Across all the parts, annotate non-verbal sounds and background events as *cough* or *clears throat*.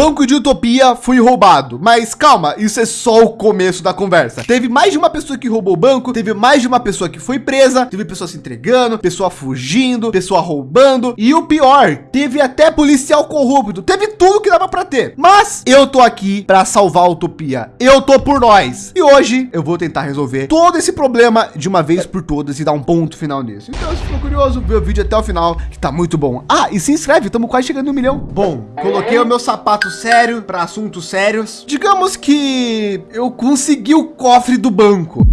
banco de Utopia foi roubado. Mas calma, isso é só o começo da conversa. Teve mais de uma pessoa que roubou o banco, teve mais de uma pessoa que foi presa, teve pessoa se entregando, pessoa fugindo, pessoa roubando. E o pior, teve até policial corrupto, teve tudo que dava para ter. Mas eu tô aqui para salvar a Utopia. Eu tô por nós. E hoje eu vou tentar resolver todo esse problema de uma vez por todas e dar um ponto final nisso. Então, se for curioso, vê o vídeo até o final, que tá muito bom. Ah, e se inscreve, estamos quase chegando no milhão. Bom, coloquei o meu sapato sério para assuntos sérios. Digamos que eu consegui o cofre do banco.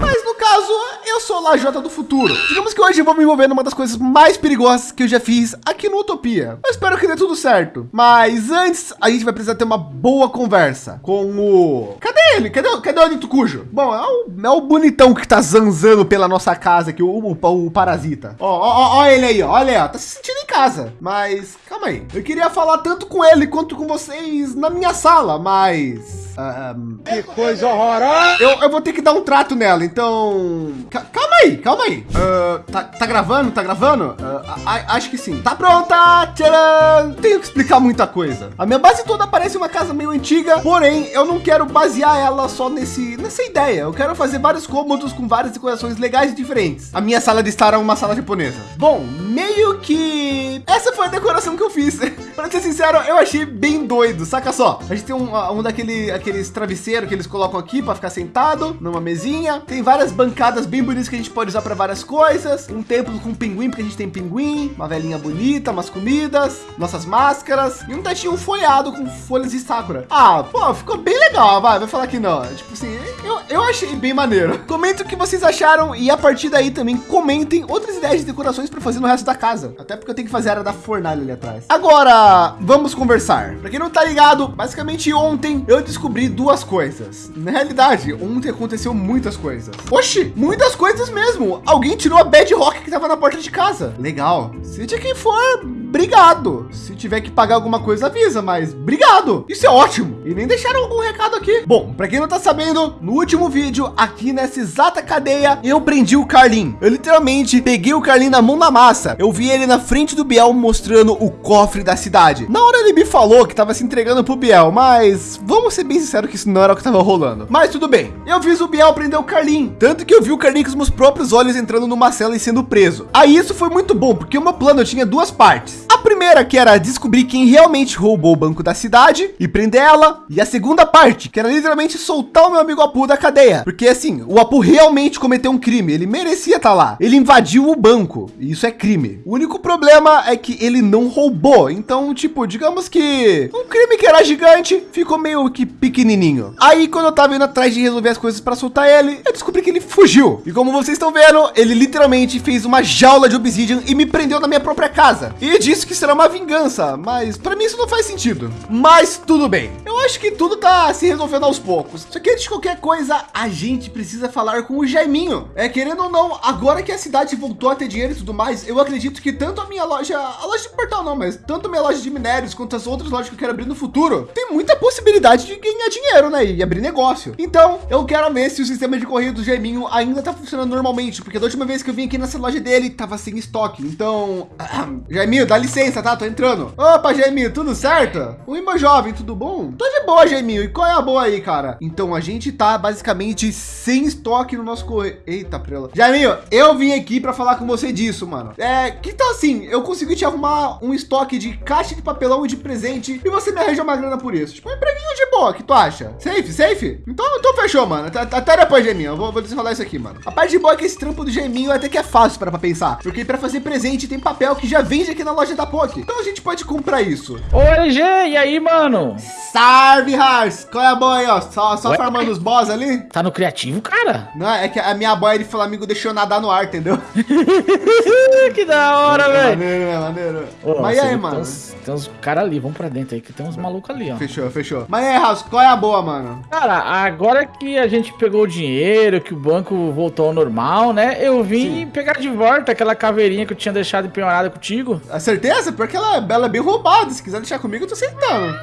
Mas no caso, eu sou Lajota do futuro. Digamos que hoje eu vou me envolver numa das coisas mais perigosas que eu já fiz aqui no Utopia. Eu espero que dê tudo certo. Mas antes, a gente vai precisar ter uma boa conversa com o... Cadê ele? Cadê, cadê o Anito Cujo? Bom, é o, é o bonitão que tá zanzando pela nossa casa aqui, o, o, o parasita. Ó, ó, ó, ele aí, ó. olha aí, ó. Tá se sentindo em casa. Mas, calma aí. Eu queria falar tanto com ele quanto com vocês na minha sala, mas... Um, que coisa horrorosa! Eu, eu vou ter que dar um trato nela, então... Calma aí, calma aí. Uh, tá, tá, gravando? Tá gravando? Uh, acho que sim. Tá pronta! Tcharam! Tenho que explicar muita coisa. A minha base toda parece uma casa meio antiga, porém eu não quero basear ela só nesse, nessa ideia. Eu quero fazer vários cômodos com várias decorações legais e diferentes. A minha sala de estar é uma sala japonesa. Bom, meio que essa foi a decoração que eu fiz. *laughs* Para ser sincero, eu achei bem doido. Saca só, a gente tem um, um daquele aqueles travesseiros que eles colocam aqui para ficar sentado numa mesinha. Tem várias bancadas bem bonitas que a gente pode usar para várias coisas. Um templo com pinguim, porque a gente tem pinguim, uma velhinha bonita, umas comidas, nossas máscaras e um tetinho folhado com folhas de sakura. Ah, pô, ficou bem legal, vai, vai falar que não. Tipo assim, eu, eu achei bem maneiro. *laughs* Comenta o que vocês acharam e a partir daí também comentem outras ideias de decorações para fazer no resto da casa. Até porque eu tenho que fazer a área da fornalha ali atrás. Agora, vamos conversar. Para quem não tá ligado, basicamente ontem eu descobri duas coisas. Na realidade, ontem aconteceu muitas coisas. Oxi, muitas coisas mesmo. Alguém tirou a bedrock que tava na porta de casa. Legal. Seja quem for, obrigado. Se tiver que pagar alguma coisa, avisa, mas obrigado. Isso é ótimo. E nem deixaram algum recado aqui. Bom, para quem não tá sabendo, no último vídeo, aqui nessa exata cadeia, eu prendi o Carlin. Eu literalmente peguei o Carlin na mão na massa. Eu vi ele na frente do Biel mostrando o cofre da cidade. Na hora ele me falou que tava se entregando pro Biel, mas vamos ser bem sinceros que isso não era o que tava rolando. Mas tudo bem. Eu fiz o Biel prender o Carlin. Tanto que eu vi o Carlin com os meus próprios olhos entrando numa cela e sendo preso. Aí isso foi muito bom, porque o meu plano tinha duas partes. A primeira que era descobrir quem realmente roubou o banco da cidade e prender ela. E a segunda parte, que era literalmente soltar o meu amigo Apu da cadeia. Porque assim, o Apu realmente cometeu um crime. Ele merecia estar tá lá. Ele invadiu o banco. E isso é crime. O único problema é que ele não roubou. Então, tipo, digamos que um crime que era gigante ficou meio que pequenininho. Aí, quando eu tava indo atrás de resolver as coisas para soltar ele, eu descobri que ele fugiu. E como vocês estão vendo, ele literalmente fez uma jaula de obsidian e me prendeu na minha própria casa. E que será uma vingança, mas para mim isso não faz sentido. Mas tudo bem. Eu acho que tudo tá se resolvendo aos poucos. Só que antes de qualquer coisa, a gente precisa falar com o Jaiminho. É, querendo ou não, agora que a cidade voltou a ter dinheiro e tudo mais, eu acredito que tanto a minha loja, a loja de portal não, mas tanto a minha loja de minérios quanto as outras lojas que eu quero abrir no futuro, tem muita possibilidade de ganhar dinheiro, né? E abrir negócio. Então, eu quero ver se o sistema de correio do Jaiminho ainda tá funcionando normalmente, porque da última vez que eu vim aqui nessa loja dele, tava sem estoque. Então, *clears throat* Jaiminho, dá licença, tá? Tô entrando. Opa, Jaiminho, tudo certo? Meu jovem, tudo bom? Tô de boa, Jaiminho. E qual é a boa aí, cara? Então, a gente tá basicamente sem estoque no nosso correio. Eita, prela. Jaiminho, eu vim aqui para falar com você disso, mano. É, que tal assim? Eu consegui te arrumar um estoque de caixa de papelão e de presente e você me arranja uma grana por isso. Tipo, um empreguinho de boa, que tu acha? Safe, safe? Então, então fechou, mano. Até depois, Jaiminho. Eu vou, vou desenrolar isso aqui, mano. A parte de boa é que esse trampo do Jaiminho até que é fácil para pensar. Porque para fazer presente tem papel que já vende aqui na loja da POC. Então a gente pode comprar isso. Oi, G, e aí, mano? Salve, Hars! Qual é a boa aí, ó? Só, só farmando os boss ali? Tá no criativo, cara? Não, é que a minha boia de Flamengo deixou nadar no ar, entendeu? *laughs* que da hora, velho. Maneiro, né? Maneiro. Ô, Mas aí, mano? Tem uns, tem uns caras ali, vamos pra dentro aí, que tem uns malucos ali, ó. Fechou, fechou. Mas aí, House, qual é a boa, mano? Cara, agora que a gente pegou o dinheiro, que o banco voltou ao normal, né? Eu vim Sim. pegar de volta aquela caveirinha que eu tinha deixado empenhorada contigo. A certeza? Porque ela, ela é bem roubada. Se quiser deixar comigo, eu tô aceitando.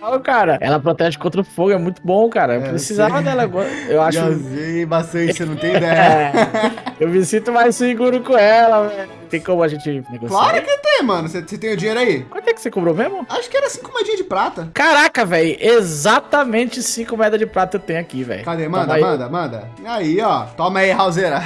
Não, cara. Ela protege contra o fogo, é muito bom, cara. Eu é, precisava dela agora. Eu acho. Usei bastante, você não tem *laughs* ideia. Eu me sinto mais seguro com ela, velho. Tem como a gente negociar? Claro que tem, mano. Você tem o dinheiro aí? Quanto é que você cobrou mesmo? Acho que era cinco moedinhas de prata. Caraca, velho. Exatamente cinco moedas de prata eu tenho aqui, velho. Cadê? Manda, manda, manda. Aí, ó. Toma aí, Raulzeira.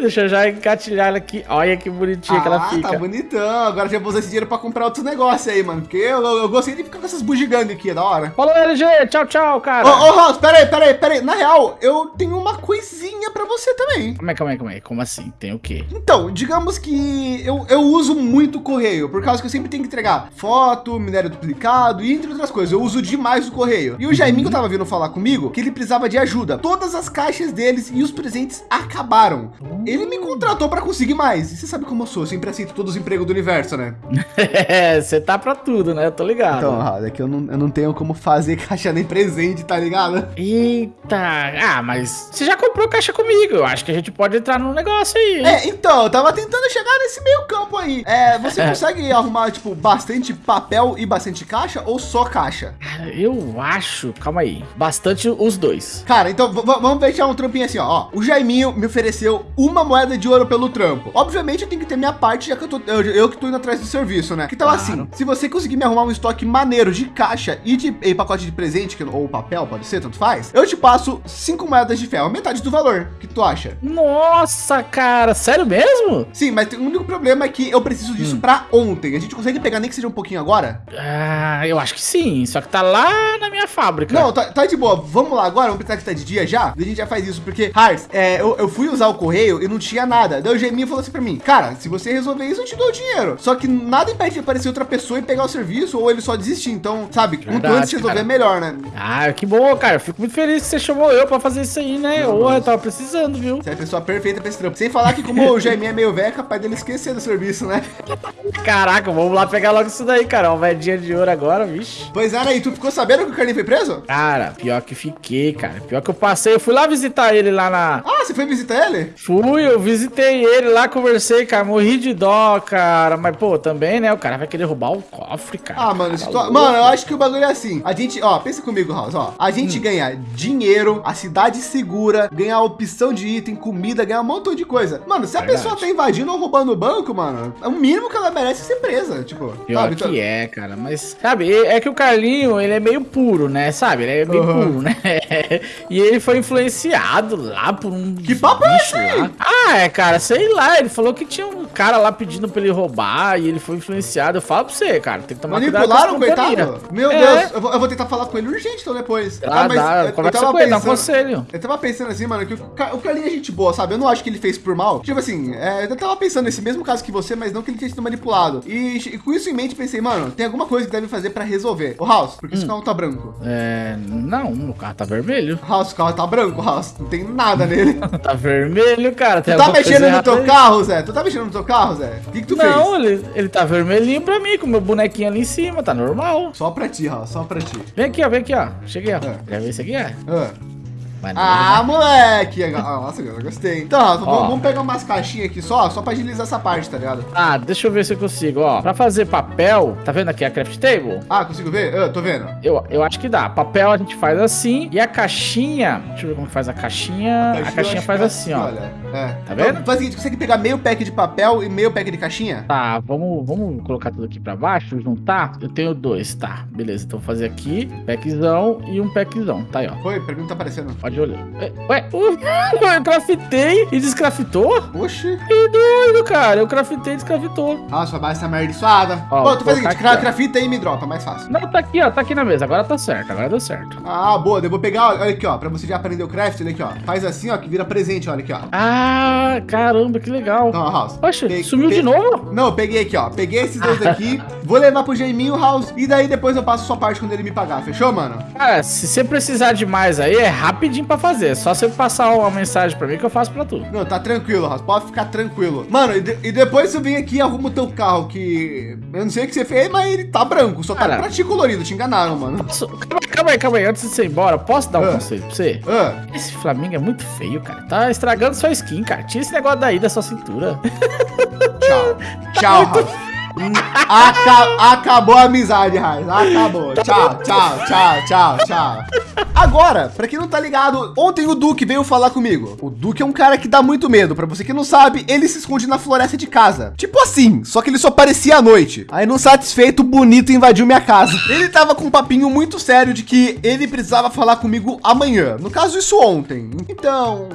Deixa eu já encatilhar ela aqui. Olha que bonitinha ah, que ela ah, fica. tá bonitão. Agora já vou usar esse dinheiro pra comprar outros negócios aí, mano. Porque eu, eu, eu gostei de ficar com essas bugigangas aqui, é da hora. Falou, LG. Tchau, tchau, cara. Ô, ô, Raul, pera aí, pera aí, pera aí. Na real, eu tenho uma coisinha pra você também. Calma aí, calma aí, calma aí. Como assim? Tem o quê? Então, digamos que eu, eu uso muito correio, por causa que eu sempre tenho que entregar foto, minério duplicado e entre outras coisas. Eu uso demais o correio. E o Jaiminho tava vindo falar comigo que ele precisava de ajuda. Todas as caixas deles e os presentes acabaram. Ele me contratou para conseguir mais. E você sabe como eu sou, eu sempre aceito todos os empregos do universo, né? É, *laughs* você tá para tudo, né? Eu tô ligado. Então, é que eu não, eu não tenho como fazer *laughs* caixa nem presente, tá ligado? Eita, ah, mas você já comprou caixa comigo. Eu acho que a gente pode entrar no negócio aí. É, então, eu tava tentando chegar nesse meio campo aí. É, você *laughs* consegue arrumar, tipo, bastante papel e bastante caixa ou só caixa? Cara, eu acho, calma aí, bastante os dois. Cara, então vamos deixar um trampinho assim, ó. O Jaiminho me ofereceu uma moeda de ouro pelo trampo. Obviamente eu tenho que ter minha parte, já que eu, tô, eu, eu que tô indo atrás do serviço, né? Tal claro. assim, se você conseguir me arrumar um estoque maneiro de caixa e de e pacote de presente, que, ou papel, pode ser, tanto faz, eu te passo cinco moedas de ferro, metade do valor. O que tu acha? Nossa, cara, sério mesmo? Sim, mas o único problema é que eu preciso disso hum. para ontem. A gente consegue pegar nem que seja um pouquinho agora? Ah, eu acho que sim, só que tá lá na minha fábrica. Não, tá, tá de boa. Vamos lá agora, vamos pensar que tá de dia já. A gente já faz isso, porque, Harz, é, eu, eu, fui usar o correio e não tinha nada. Daí o Geminho falou assim para mim, cara, se você resolver isso, eu te dou o dinheiro. Só que nada impede de aparecer outra pessoa e pegar o serviço ou ele só desistir. Então, sabe, Verdade, quanto antes resolver, cara. melhor, né? Ah, que bom, cara. Eu fico muito feliz que você chamou eu para fazer isso aí, né? Ô, eu tava precisando, viu? Você é a pessoa perfeita pra esse trampo. Sem falar que como o Geminho é meio velho, é capaz dele esquecer do serviço, né? Caraca, vamos lá pegar logo isso daí, cara. Uma moedinha de ouro agora, vixe. Pois era aí, tu ficou sabendo que o Carlinhos foi preso? Cara, pior que fiquei, cara. Pior que eu passei, eu fui lá visitar ele lá na... Ah, você foi visitar ele? Fui, eu visitei ele lá, conversei, cara. Morri de dó, cara. Mas, pô, também, né? O cara vai querer roubar o cofre, cara. Ah, mano, tá tu... mano, eu acho que o bagulho é assim. A gente, ó, pensa comigo, House, ó. A gente hum. ganha dinheiro, a cidade segura, ganha opção de item, comida, ganha um montão de coisa. Mano, se a Verdade. pessoa tá invadindo ou roubando o banco, mano, é o mínimo que ela merece ser presa, tipo. Pior sabe? que então... é, cara. Mas, sabe, é que o Carlinho, ele é meio puro, né? Sabe? Ele é meio uhum. puro, né? *laughs* e ele foi influenciado lá por um Que papo é esse? Ah, é, cara, sei lá. Ele falou que tinha um cara lá pedindo pra ele roubar e ele foi influenciado. Eu falo pra você, cara, tem que tomar Manipularam, cuidado coitado? Meu é. Deus, eu vou, eu vou, tentar falar com ele urgente então depois. Ah, ah mas dá, eu, eu ele, dá um conselho. Eu tava pensando assim, mano, que o, o é gente boa, sabe? Eu não acho que ele fez por mal. Tipo assim, é, eu tava pensando nesse mesmo caso que você, mas não que ele tinha sido manipulado. E, e, com isso em mente, pensei, mano, tem alguma coisa que deve fazer pra resolver. O House, por que hum. esse carro tá branco? É, não, o carro tá vermelho. *laughs* House, o carro tá branco, House. Não tem nada nele. *laughs* tá vermelho, cara. tu tá mexendo no teu carro, Zé? Tu tá mexendo no teu carro, Zé? O que, que tu não, fez? Não, ele, ele tá vermelhinho pra mim, com o meu bonequinho ali em cima, tá normal. Só pra ti, House, só pra ti. Vem aqui, ó, vem aqui, ó. Cheguei, ó. É. Quer ver isso aqui, é? É. Maneiro, ah, né? moleque! Ah, nossa, eu gostei. Então. Vamos, pegar umas caixinhas aqui só, só pra agilizar essa parte, tá ligado? Ah, deixa eu ver se eu consigo, ó. Pra fazer papel, tá vendo aqui a craft table? Ah, consigo ver? Eu tô vendo. Eu, eu acho que dá. Papel a gente faz assim e a caixinha... Deixa eu ver como faz a caixinha. A caixinha, a caixinha faz é assim, ó. Olha, é. Tá vendo? Então, faz o seguinte, consegue pegar meio pack de papel e meio pack de caixinha? Tá, vamos, vamos colocar tudo aqui pra baixo, juntar. Eu tenho dois, tá. Beleza, então vou fazer aqui, packzão e um packzão. Tá aí, ó. Foi, pergunta tá aparecendo. Pode olhar. Ué, Ué, eu craftei e descrafitou? Oxi. Que doido, cara. Eu craftei e descrafitou. Ah, sua base tá amaldiçoada. Ó, Pô, tu faz o seguinte, aqui, crafita aí e me dropa, mais fácil. Não, tá aqui, ó. Tá aqui na mesa. Agora tá certo. Agora deu certo. Ah, boa. Eu vou pegar, olha aqui, ó. Pra você já aprender o craft, olha aqui, ó. Faz assim, ó, que vira presente, olha aqui, ó. Ah, caramba, que legal. Então, House. Poxa, sumiu de novo? Não, eu peguei aqui, ó. Peguei esses dois aqui, *laughs* vou levar pro Jaiminho House e daí depois eu passo sua parte quando ele me pagar. Fechou, mano? Cara, se você precisar de mais aí, é rapidinho pra fazer. É só você passar uma mensagem pra mim que eu faço pra tu. Não, tá tranquilo, Ross. Pode ficar tranquilo. Mano, e, de, e depois você vem aqui e arruma o teu carro, que eu não sei o que você fez, mas ele tá branco. Só tá Cara, tá pra ti colorido. Te enganaram, mano. Posso... Calma aí, calma aí. Antes de você ir embora, posso dar um uh. conselho pra você? Uh. Esse Flamengo é muito feio, cara. Tá estragando sua skin, cara. Tira esse negócio daí da sua cintura. Tchau. tá *laughs* Tchau, muito... Aca acabou a amizade, Raiz. Acabou. Tchau, tchau, tchau, tchau, tchau. Agora, para quem não tá ligado, ontem o Duque veio falar comigo. O Duque é um cara que dá muito medo. Para você que não sabe, ele se esconde na floresta de casa. Tipo assim, só que ele só aparecia à noite. Aí não satisfeito, bonito invadiu minha casa. Ele tava com um papinho muito sério de que ele precisava falar comigo amanhã. No caso, isso ontem. Então,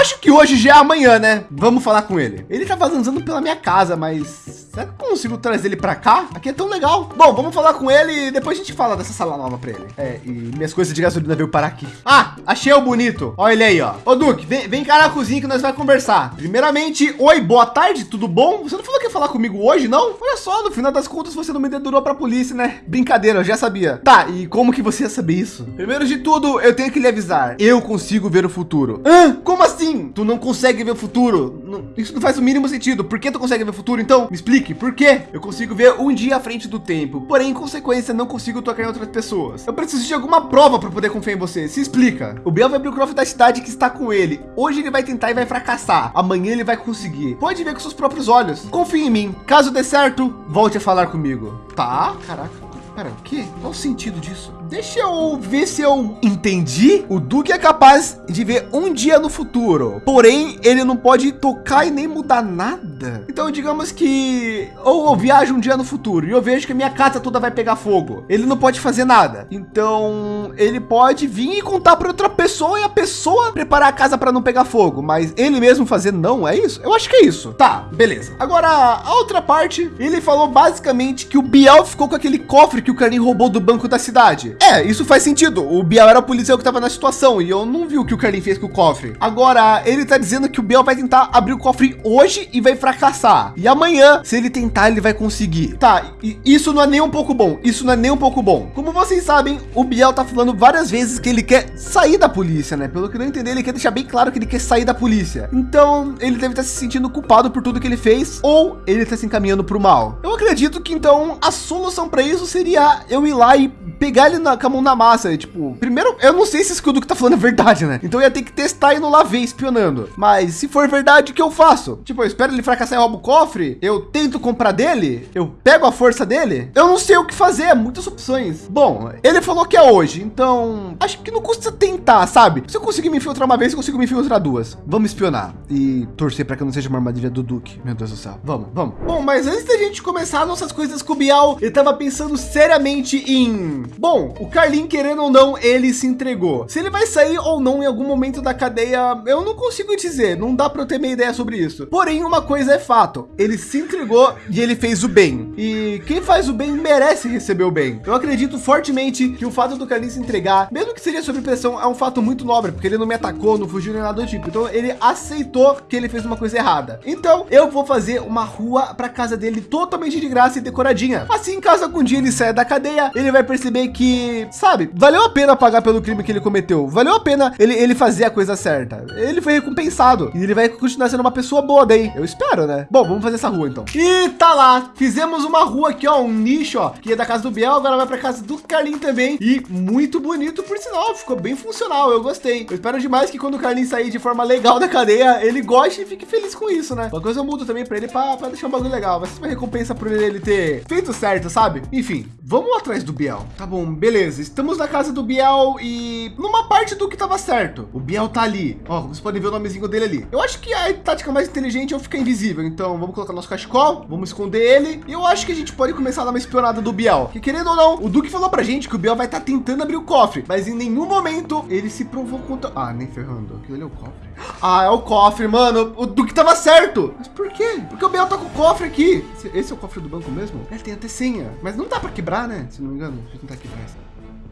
Acho que hoje já é amanhã, né? Vamos falar com ele. Ele tá vazando pela minha casa, mas Será que eu consigo trazer ele para cá? Aqui é tão legal. Bom, vamos falar com ele e depois a gente fala dessa sala nova para ele. É, e minhas coisas de gasolina veio parar aqui. Ah, achei o bonito. Olha ele aí, ó. Ô, Duque, vem, vem cá na cozinha que nós vai conversar. Primeiramente, oi, boa tarde, tudo bom? Você não falou que ia falar comigo hoje, não? Olha só, no final das contas você não me dedurou para a polícia, né? Brincadeira, eu já sabia. Tá, e como que você ia saber isso? Primeiro de tudo, eu tenho que lhe avisar. Eu consigo ver o futuro. Hã? Como assim? Tu não consegue ver o futuro? Isso não faz o mínimo sentido. Por que tu consegue ver o futuro? Então, me explique. Por quê? Eu consigo ver um dia à frente do tempo, porém, em consequência, não consigo tocar em outras pessoas. Eu preciso de alguma prova para poder confiar em você. Se explica. O Biel vai abrir o cofre da cidade que está com ele. Hoje ele vai tentar e vai fracassar. Amanhã ele vai conseguir. Pode ver com seus próprios olhos. Confie em mim. Caso dê certo, volte a falar comigo. Tá? Caraca. Pera, o quê? Qual o sentido disso? Deixa eu ver se eu entendi. O Duque é capaz de ver um dia no futuro, porém ele não pode tocar e nem mudar nada. Então digamos que ou eu viajo um dia no futuro e eu vejo que minha casa toda vai pegar fogo. Ele não pode fazer nada. Então ele pode vir e contar para outra pessoa e a pessoa preparar a casa para não pegar fogo, mas ele mesmo fazer não é isso? Eu acho que é isso. Tá, beleza. Agora a outra parte, ele falou basicamente que o Biel ficou com aquele cofre que o Carlinhos roubou do banco da cidade. É, isso faz sentido. O Biel era o policial que estava na situação e eu não vi o que o Carlin fez com o cofre. Agora, ele tá dizendo que o Biel vai tentar abrir o cofre hoje e vai fracassar. E amanhã, se ele tentar, ele vai conseguir. Tá, isso não é nem um pouco bom. Isso não é nem um pouco bom. Como vocês sabem, o Biel tá falando várias vezes que ele quer sair da polícia, né? Pelo que eu entendi, ele quer deixar bem claro que ele quer sair da polícia. Então, ele deve estar se sentindo culpado por tudo que ele fez ou ele está se encaminhando para o mal. Eu acredito que então a solução para isso seria eu ir lá e pegar ele na, com a mão na massa. E, tipo, primeiro, eu não sei se escudo que tá falando é verdade, né? Então eu ia ter que testar não lá ver espionando. Mas se for verdade, o que eu faço? Tipo, eu espero ele fracassar e roubo o cofre? Eu tento comprar dele? Eu pego a força dele? Eu não sei o que fazer, muitas opções. Bom, ele falou que é hoje, então acho que não custa tentar, sabe? Se eu conseguir me infiltrar uma vez, eu consigo me infiltrar duas. Vamos espionar e torcer para que não seja uma armadilha do Duque. Meu Deus do céu. Vamos, vamos. Bom, mas antes da gente começar nossas coisas com o Bial, eu tava pensando seriamente em Bom, o Carlin, querendo ou não, ele se entregou. Se ele vai sair ou não em algum momento da cadeia, eu não consigo dizer, não dá para eu ter minha ideia sobre isso. Porém, uma coisa é fato, ele se entregou e ele fez o bem. E quem faz o bem merece receber o bem. Eu acredito fortemente que o fato do Carlin se entregar, mesmo que seja sob pressão, é um fato muito nobre, porque ele não me atacou, não fugiu nem nada do tipo. Então ele aceitou que ele fez uma coisa errada. Então eu vou fazer uma rua para casa dele totalmente de graça e decoradinha. Assim, caso algum dia ele saia da cadeia, ele vai perceber que, sabe, valeu a pena pagar pelo crime que ele cometeu. Valeu a pena ele, ele fazer a coisa certa. Ele foi recompensado e ele vai continuar sendo uma pessoa boa daí. Eu espero, né? Bom, vamos fazer essa rua então. E tá lá. Fizemos uma rua aqui, ó, um nicho, ó, que é da casa do Biel, agora vai para casa do Carlinho também. E muito bonito por sinal, ficou bem funcional. Eu gostei. Eu espero demais que quando o Carlinho sair de forma legal da cadeia, ele goste e fique feliz com isso, né? Uma coisa eu mudo também para ele para deixar um bagulho legal. Vai ser uma recompensa por ele ter feito certo, sabe? Enfim, vamos atrás do Biel. Tá bom bom, beleza. Estamos na casa do Biel e numa parte do que estava certo. O Biel tá ali. Ó, vocês podem ver o nomezinho dele ali. Eu acho que a tática mais inteligente é eu ficar invisível. Então vamos colocar nosso cachecol, vamos esconder ele. E eu acho que a gente pode começar a dar uma espionada do Biel. Que querendo ou não, o Duque falou pra gente que o Biel vai estar tá tentando abrir o cofre, mas em nenhum momento ele se provou contra... Ah, nem ferrando. Aquilo ali é o cofre. Ah, é o cofre, mano. O Duque tava certo. Mas por quê? Porque o Biel tá com o cofre aqui. Esse é o cofre do banco mesmo? Ele tem até senha. Mas não dá pra quebrar, né? Se não me engano. Deixa eu tentar quebrar essa.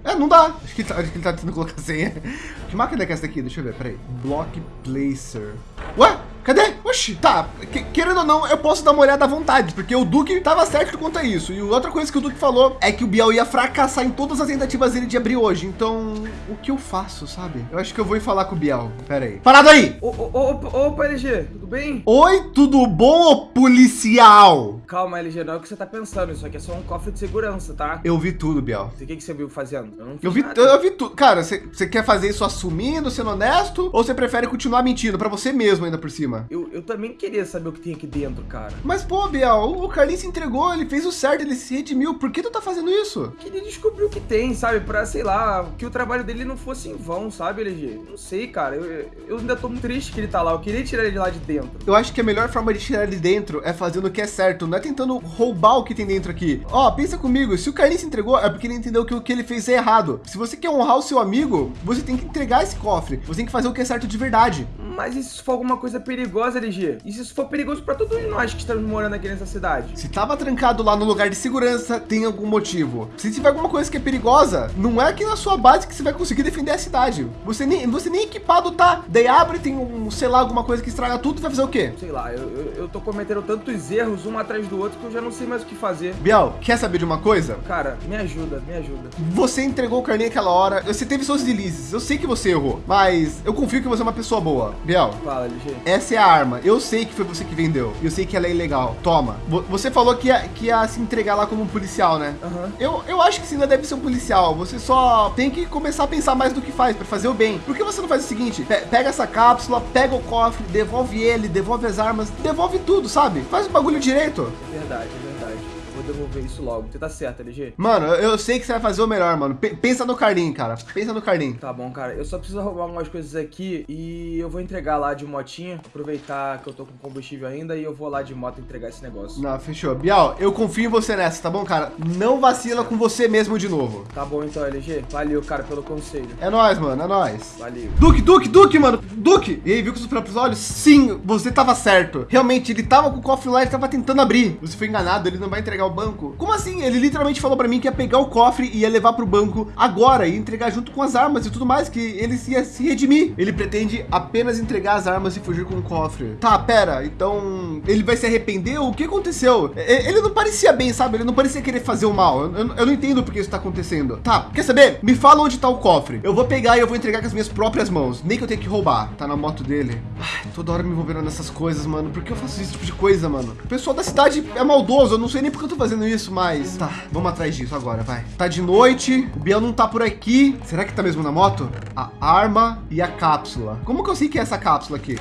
É, não dá. Acho que ele tá, acho que ele tá tentando colocar senha. Que máquina é essa daqui? Deixa eu ver, peraí. Block Placer. Ué? Cadê? Oxi, tá. Querendo ou não, eu posso dar uma olhada à vontade, porque o Duque tava certo quanto a isso. E outra coisa que o Duque falou é que o Biel ia fracassar em todas as tentativas dele de abrir hoje. Então, o que eu faço, sabe? Eu acho que eu vou ir falar com o Biel. Pera aí. Parado aí! Opa, LG, tudo bem? Oi, tudo bom, policial? Calma, LG, não é o que você tá pensando. Isso aqui é só um cofre de segurança, tá? Eu vi tudo, Biel. O que, que você viu fazendo? Eu, eu vi, nada. eu vi tudo. Cara, você quer fazer isso assumindo, sendo honesto? Ou você prefere continuar mentindo para você mesmo ainda por cima? Cima. Eu, eu também queria saber o que tem aqui dentro, cara. Mas, pô, Biel, o Carlinhos se entregou, ele fez o certo, ele se redimiu. Por que tu tá fazendo isso? Queria descobrir o que tem, sabe? Pra, sei lá, que o trabalho dele não fosse em vão, sabe, LG? Não sei, cara. Eu, eu ainda tô muito triste que ele tá lá. Eu queria tirar ele de lá de dentro. Eu acho que a melhor forma de tirar ele dentro é fazendo o que é certo, não é tentando roubar o que tem dentro aqui. Ó, pensa comigo, se o Carlinhos se entregou, é porque ele entendeu que o que ele fez é errado. Se você quer honrar o seu amigo, você tem que entregar esse cofre. Você tem que fazer o que é certo de verdade. Mas e se for alguma coisa perigosa, LG? E se isso for perigoso pra todos nós que estamos morando aqui nessa cidade? Se tava trancado lá no lugar de segurança, tem algum motivo. Se tiver alguma coisa que é perigosa, não é aqui na sua base que você vai conseguir defender a cidade. Você nem, você nem equipado tá. Daí abre, tem um, sei lá, alguma coisa que estraga tudo, vai fazer o quê? Sei lá, eu, eu, eu tô cometendo tantos erros um atrás do outro que eu já não sei mais o que fazer. Biel, quer saber de uma coisa? Cara, me ajuda, me ajuda. Você entregou o Carlinhos aquela hora, você teve seus delícias, eu sei que você errou, mas eu confio que você é uma pessoa boa. Biel, Fala, LG. essa é a arma, eu sei que foi você que vendeu, eu sei que ela é ilegal, toma. Vo- Você falou que ia, que ia se entregar lá como um policial, né? Aham. Eu, eu acho que você ainda deve ser um policial. Você só tem que começar a pensar mais do que faz para fazer o bem. Por que você não faz o seguinte? Pe- pega essa cápsula, pega o cofre, devolve ele, devolve as armas, devolve tudo, sabe? Faz o bagulho direito. É verdade, é. Vou devolver isso logo. Você tá certo, LG? Mano, eu sei que você vai fazer o melhor, mano. Pe- pensa no Carlinho, cara. Pensa no Carlinho. Tá bom, cara. Eu só preciso arrumar algumas coisas aqui e eu vou entregar lá de motinha. Aproveitar que eu tô com combustível ainda e eu vou lá de moto entregar esse negócio. Não, fechou. Bial, eu confio em você nessa, tá bom, cara? Não vacila com você mesmo de novo. Tá bom então, LG. Valeu, cara, pelo conselho. É nóis, mano, é nóis. Valeu. Duque, Duque, Duque, mano, Duque! E aí, viu com os próprios olhos? Sim, você tava certo. Realmente, ele tava com o cofre lá, ele tava tentando abrir. Você foi enganado, ele não vai entregar o banco. Como assim? Ele literalmente falou pra mim que ia pegar o cofre e ia levar pro banco agora e entregar junto com as armas e tudo mais, que ele ia se redimir. Ele pretende apenas entregar as armas e fugir com o cofre. Tá, pera, então ele vai se arrepender? O que aconteceu? Ele não parecia bem, sabe? Ele não parecia querer fazer o mal. Eu, eu- eu não entendo por que isso tá acontecendo. Tá, quer saber? Me fala onde tá o cofre. Eu vou pegar e eu vou entregar com as minhas próprias mãos. Nem que eu tenha que roubar. Tá na moto dele. Ai, toda hora me envolvendo nessas coisas, mano. Por que eu faço esse tipo de coisa, mano? O pessoal da cidade é maldoso. Eu não sei nem por que eu tô fazendo isso, mas. Tá, vamos atrás disso agora, vai. Tá de noite. O Biel não tá por aqui. Será que tá mesmo na moto? A arma e a cápsula. Como que eu sei que é essa cápsula aqui?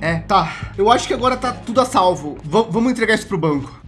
É, tá. Eu acho que agora tá tudo a salvo. Va- vamos entregar isso pro banco.